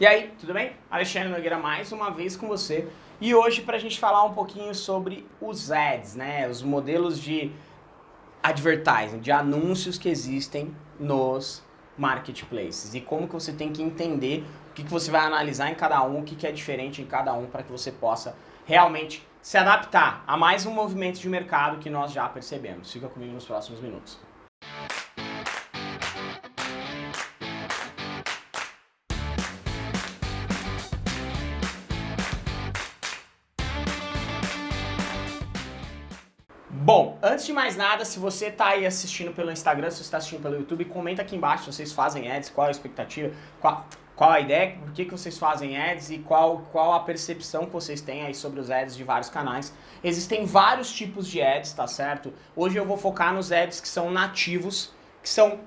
E aí, tudo bem? Alexandre Nogueira mais uma vez com você. E hoje para a gente falar um pouquinho sobre os ads, né? Os modelos de advertising, de anúncios que existem nos marketplaces. E como que você tem que entender o que, que você vai analisar em cada um, o que, que é diferente em cada um para que você possa realmente se adaptar a mais um movimento de mercado que nós já percebemos. Fica comigo nos próximos minutos. Antes de mais nada, se você está aí assistindo pelo Instagram, se você está assistindo pelo YouTube, comenta aqui embaixo se vocês fazem ads, qual a expectativa, qual, qual a ideia, por que, que vocês fazem ads e qual, qual a percepção que vocês têm aí sobre os ads de vários canais. Existem vários tipos de ads, tá certo? Hoje eu vou focar nos ads que são nativos, que são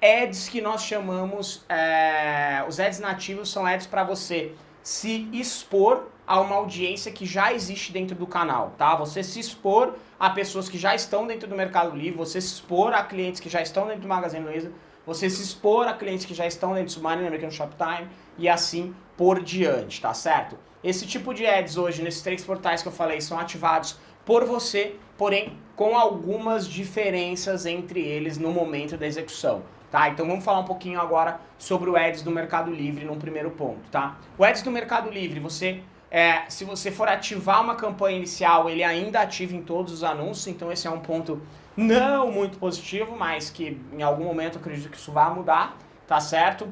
ads que nós chamamos, é, os ads nativos são ads para você se expor a uma audiência que já existe dentro do canal, tá? Você se expor a pessoas que já estão dentro do Mercado Livre, você se expor a clientes que já estão dentro do Magazine Luiza, você se expor a clientes que já estão dentro do Submarino American Shoptime e assim por diante, tá certo? Esse tipo de ads hoje, nesses três portais que eu falei, são ativados por você, porém com algumas diferenças entre eles no momento da execução. Tá? Então vamos falar um pouquinho agora sobre o Ads do Mercado Livre num primeiro ponto. Tá? O Ads do Mercado Livre, você é, se você for ativar uma campanha inicial, ele ainda ativa em todos os anúncios, então esse é um ponto não muito positivo, mas que em algum momento acredito que isso vai mudar, tá certo?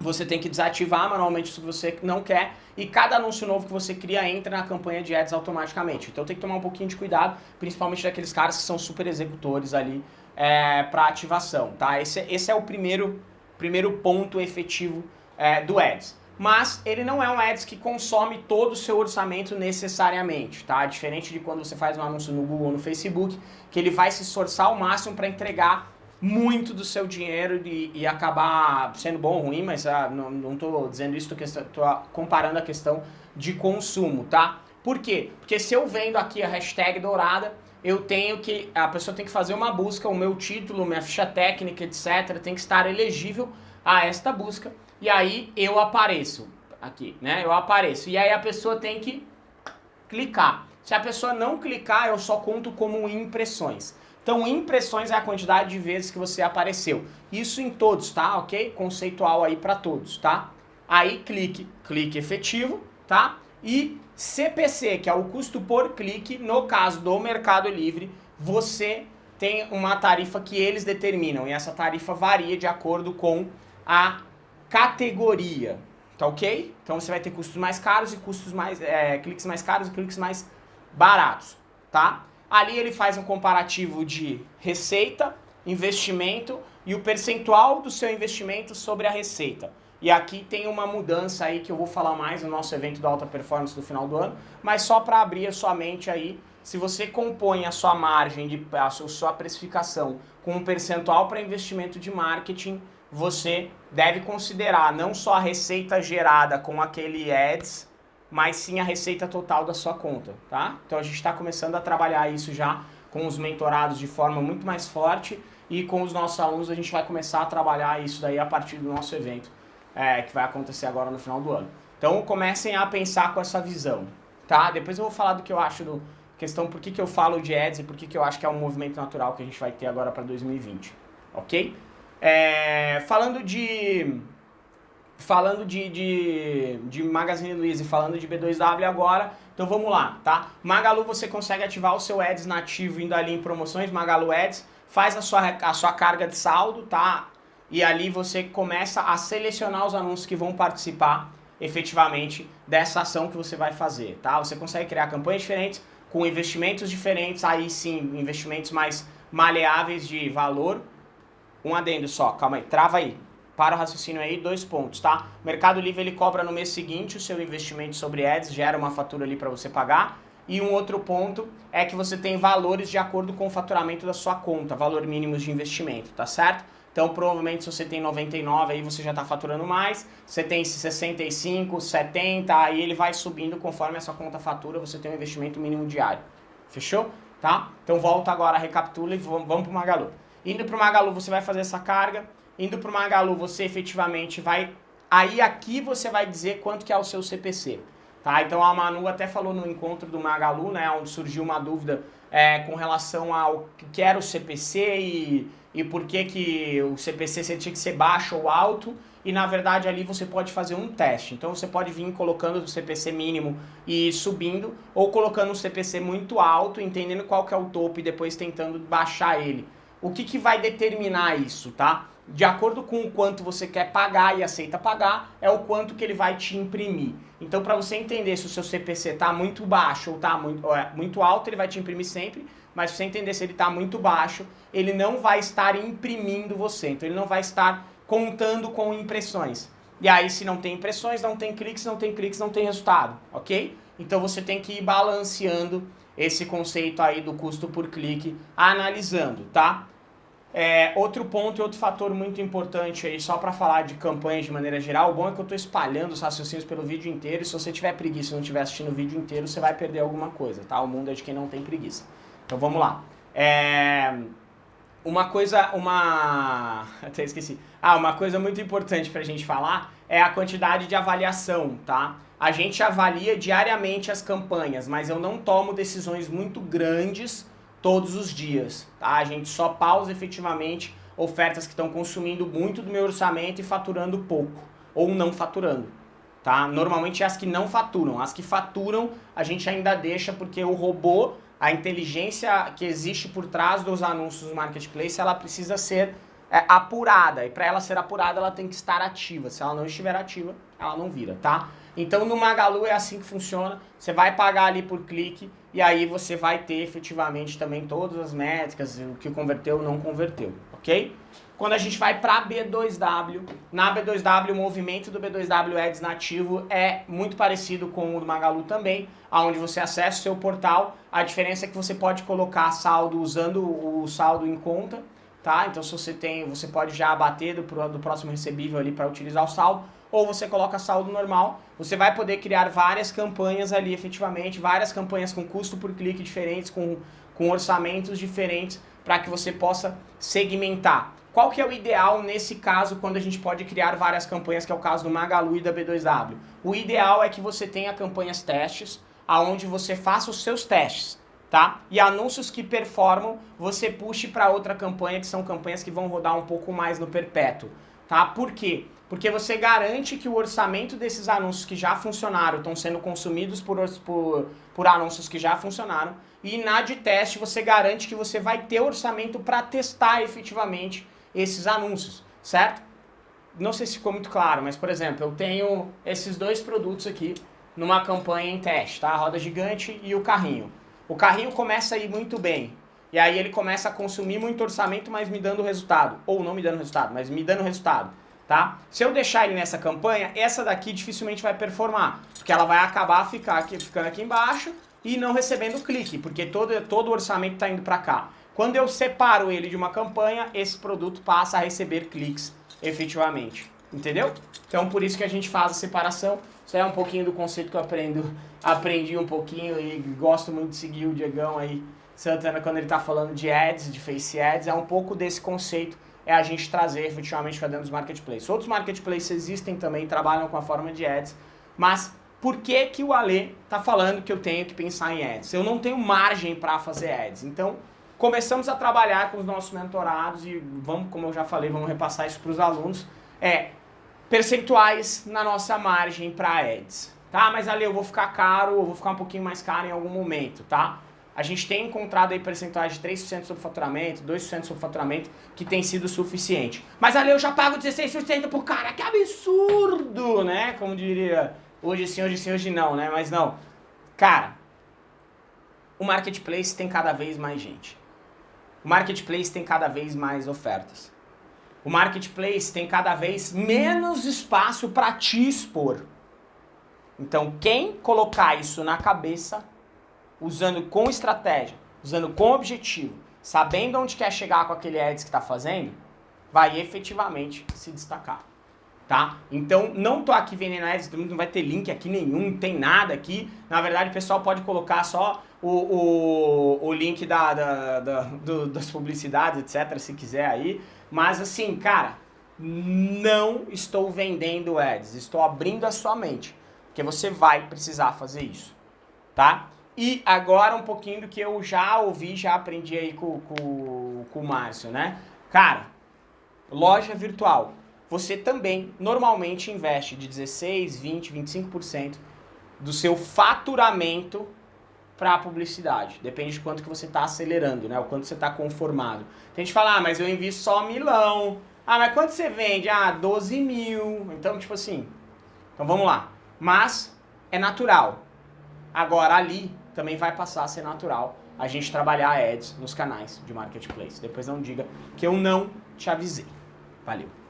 Você tem que desativar manualmente isso que você não quer e cada anúncio novo que você cria entra na campanha de ads automaticamente. Então tem que tomar um pouquinho de cuidado, principalmente daqueles caras que são super executores ali é, para ativação, tá? Esse, esse é o primeiro, primeiro ponto efetivo é, do ads mas ele não é um ads que consome todo o seu orçamento necessariamente, tá? Diferente de quando você faz um anúncio no Google ou no Facebook, que ele vai se esforçar ao máximo para entregar muito do seu dinheiro e, e, acabar sendo bom ou ruim, mas ah, não estou dizendo isso, estou comparando a questão de consumo, tá? Por quê? Porque se eu vendo aqui a hashtag dourada, eu tenho que, a pessoa tem que fazer uma busca, o meu título, minha ficha técnica, etc, tem que estar elegível a esta busca e aí eu apareço aqui, né? Eu apareço. E aí a pessoa tem que clicar. Se a pessoa não clicar, eu só conto como impressões. Então, impressões é a quantidade de vezes que você apareceu. Isso em todos, tá? Ok? Conceitual aí para todos, tá? Aí, clique, clique efetivo, tá? E CPC, que é o custo por clique, no caso do Mercado Livre, você tem uma tarifa que eles determinam. E essa tarifa varia de acordo com a categoria, tá ok? Então você vai ter custos mais caros e custos mais, é, cliques mais caros e cliques mais baratos, tá? Ali ele faz um comparativo de receita, investimento e o percentual do seu investimento sobre a receita. E aqui tem uma mudança aí que eu vou falar mais no nosso evento da alta performance do final do ano, mas só para abrir a sua mente aí, se você compõe a sua margem, de, a sua precificação com um percentual para investimento de marketing, você deve considerar não só a receita gerada com aquele ads, mas sim a receita total da sua conta, tá? Então a gente está começando a trabalhar isso já com os mentorados de forma muito mais forte e com os nossos alunos a gente vai começar a trabalhar isso daí a partir do nosso evento, é, que vai acontecer agora no final do ano. Então comecem a pensar com essa visão, tá? Depois eu vou falar do que eu acho do questão por que, que eu falo de ads e por que, que eu acho que é um movimento natural que a gente vai ter agora para 2020, ok? É, falando de falando de, de, de Magazine Luiza e falando de B2W agora, então vamos lá, tá? Magalu você consegue ativar o seu Ads nativo indo ali em promoções, Magalu Ads, faz a sua, a sua carga de saldo, tá? E ali você começa a selecionar os anúncios que vão participar efetivamente dessa ação que você vai fazer, tá? Você consegue criar campanhas diferentes, com investimentos diferentes, aí sim, investimentos mais maleáveis de valor, um adendo só, calma aí, trava aí. Para o raciocínio aí, dois pontos, tá? Mercado Livre ele cobra no mês seguinte o seu investimento sobre ads, gera uma fatura ali para você pagar. E um outro ponto é que você tem valores de acordo com o faturamento da sua conta, valor mínimos de investimento, tá certo? Então, provavelmente, se você tem 99, aí você já está faturando mais. Você tem 65, 70, aí ele vai subindo conforme a sua conta fatura, você tem um investimento mínimo diário. Fechou? Tá? Então, volta agora, recapitula e vamos para o Magalu. Indo para o Magalu, você vai fazer essa carga. Indo para o Magalu, você efetivamente vai Aí aqui você vai dizer quanto que é o seu CPC. Tá? Então a Manu até falou no encontro do Magalu, né, onde surgiu uma dúvida é, com relação ao que era o CPC e, e por que, que o CPC tinha que ser baixo ou alto. E na verdade ali você pode fazer um teste. Então você pode vir colocando o CPC mínimo e subindo, ou colocando um CPC muito alto, entendendo qual que é o topo e depois tentando baixar ele. O que, que vai determinar isso, tá? De acordo com o quanto você quer pagar e aceita pagar, é o quanto que ele vai te imprimir. Então, para você entender se o seu CPC está muito baixo ou está muito, é, muito alto, ele vai te imprimir sempre, mas se você entender se ele está muito baixo, ele não vai estar imprimindo você. Então, ele não vai estar contando com impressões. E aí, se não tem impressões, não tem cliques, não tem cliques, não tem resultado, ok? Então, você tem que ir balanceando esse conceito aí do custo por clique, analisando, tá? É, outro ponto e outro fator muito importante aí, só para falar de campanhas de maneira geral, o bom é que eu estou espalhando os raciocínios pelo vídeo inteiro, e se você tiver preguiça e não estiver assistindo o vídeo inteiro, você vai perder alguma coisa, tá? O mundo é de quem não tem preguiça. Então vamos lá. É... Uma coisa, uma... até esqueci. Ah, uma coisa muito importante para a gente falar é a quantidade de avaliação, tá? A gente avalia diariamente as campanhas, mas eu não tomo decisões muito grandes todos os dias, tá? A gente só pausa efetivamente ofertas que estão consumindo muito do meu orçamento e faturando pouco, ou não faturando, tá? Normalmente é as que não faturam, as que faturam a gente ainda deixa porque o robô, a inteligência que existe por trás dos anúncios do marketplace, ela precisa ser é, apurada, e para ela ser apurada ela tem que estar ativa, se ela não estiver ativa, ela não vira, tá? Então no Magalu é assim que funciona, você vai pagar ali por clique, e aí você vai ter efetivamente também todas as métricas, o que converteu não converteu, ok? Quando a gente vai para B2W, na B2W o movimento do B2W Ads nativo é muito parecido com o do Magalu também, onde você acessa o seu portal, a diferença é que você pode colocar saldo usando o saldo em conta, tá? Então se você tem, você pode já abater do, do próximo recebível ali para utilizar o saldo, ou você coloca saldo normal, você vai poder criar várias campanhas ali efetivamente, várias campanhas com custo por clique diferentes, com, com orçamentos diferentes, para que você possa segmentar. Qual que é o ideal nesse caso quando a gente pode criar várias campanhas, que é o caso do Magalu e da B2W? O ideal é que você tenha campanhas testes, aonde você faça os seus testes, tá? E anúncios que performam, você puxe para outra campanha, que são campanhas que vão rodar um pouco mais no perpétuo, tá? Por quê? Porque você garante que o orçamento desses anúncios que já funcionaram estão sendo consumidos por, por, por anúncios que já funcionaram. E na de teste você garante que você vai ter orçamento para testar efetivamente esses anúncios, certo? Não sei se ficou muito claro, mas por exemplo, eu tenho esses dois produtos aqui numa campanha em teste, tá? A roda gigante e o carrinho. O carrinho começa a ir muito bem, e aí ele começa a consumir muito orçamento, mas me dando resultado. Ou não me dando resultado, mas me dando resultado tá? Se eu deixar ele nessa campanha, essa daqui dificilmente vai performar, porque ela vai acabar ficar aqui, ficando aqui embaixo e não recebendo clique, porque todo, todo o orçamento está indo para cá. Quando eu separo ele de uma campanha, esse produto passa a receber cliques efetivamente, entendeu? Então por isso que a gente faz a separação, isso é um pouquinho do conceito que eu aprendo, aprendi um pouquinho e gosto muito de seguir o Diegão aí, Santana, quando ele está falando de ads, de face ads, é um pouco desse conceito é a gente trazer efetivamente para dentro dos marketplaces. Outros marketplaces existem também, trabalham com a forma de ads, mas por que que o Ale está falando que eu tenho que pensar em ads? Eu não tenho margem para fazer ads, então começamos a trabalhar com os nossos mentorados e vamos, como eu já falei, vamos repassar isso para os alunos, é percentuais na nossa margem para ads. Tá, mas Ale, eu vou ficar caro, eu vou ficar um pouquinho mais caro em algum momento, tá? a gente tem encontrado aí percentuais de 3% sobre faturamento, 2% sobre faturamento, que tem sido suficiente. Mas ali eu já pago 16% por cara, que absurdo, né? Como diria, hoje sim, hoje sim, hoje não, né? Mas não. Cara, o marketplace tem cada vez mais gente. O marketplace tem cada vez mais ofertas. O marketplace tem cada vez menos espaço para te expor. Então, quem colocar isso na cabeça usando com estratégia, usando com objetivo, sabendo onde quer chegar com aquele ads que está fazendo, vai efetivamente se destacar. Tá? Então, não tô aqui vendendo ads, não vai ter link aqui nenhum, não tem nada aqui. Na verdade, o pessoal pode colocar só o, o, o link da, da, da do, das publicidades, etc, se quiser aí. Mas assim, cara, não estou vendendo ads, estou abrindo a sua mente, porque você vai precisar fazer isso, tá? E agora um pouquinho do que eu já ouvi, já aprendi aí com, com, com o Márcio, né? Cara, loja virtual, você também normalmente investe de 16, 20, 25% do seu faturamento para publicidade. Depende de quanto que você está acelerando, né? O quanto você está conformado. Tem gente que fala, ah, mas eu invisto só milão. Ah, mas quanto você vende? Ah, 12 mil. Então, tipo assim. Então vamos lá. Mas é natural. Agora ali também vai passar a ser natural a gente trabalhar ads nos canais de marketplace. Depois não diga que eu não te avisei. Valeu.